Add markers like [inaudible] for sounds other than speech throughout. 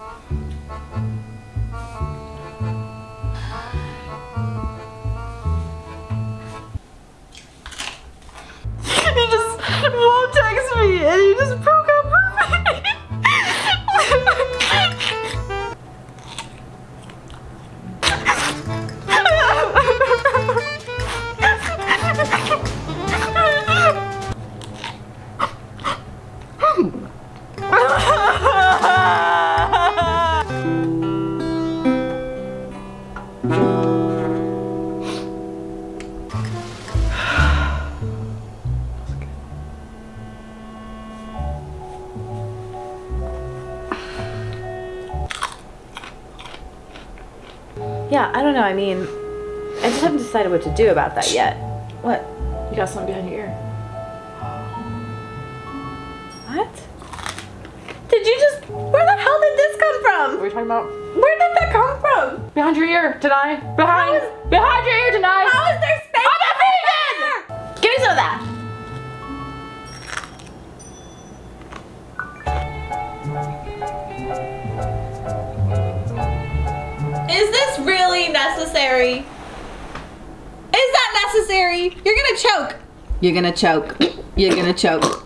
He just won't text me and he just broke up with me. [laughs] Yeah, I don't know. I mean, I just haven't decided what to do about that yet. What? You got something behind your ear. What? Did you just. Where the hell did this come from? What are you talking about? Where did that come from? Behind your ear, deny. Behind. How is- behind your ear, deny. How is there space? I'm a vegan! Give me some of that. Is this really necessary? Is that necessary? You're gonna choke. You're gonna choke. You're gonna choke.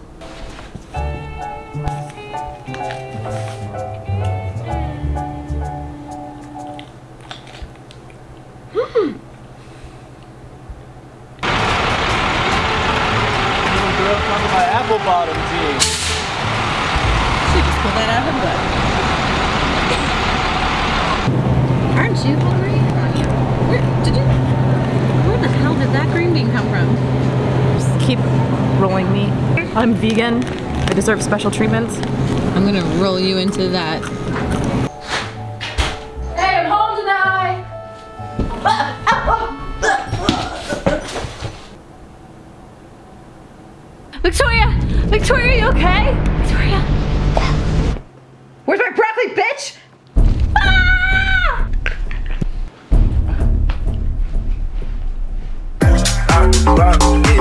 To bottom tea. She just pulled that out of her butt. [laughs] Aren't you hungry? Where did you? Where the hell did that green bean come from? Just keep rolling me. I'm vegan. I deserve special treatments. I'm gonna roll you into that. Hey, I'm home tonight. Victoria! Victoria, you okay? Victoria! Where's my broccoli, bitch? Ah! I rock it. All my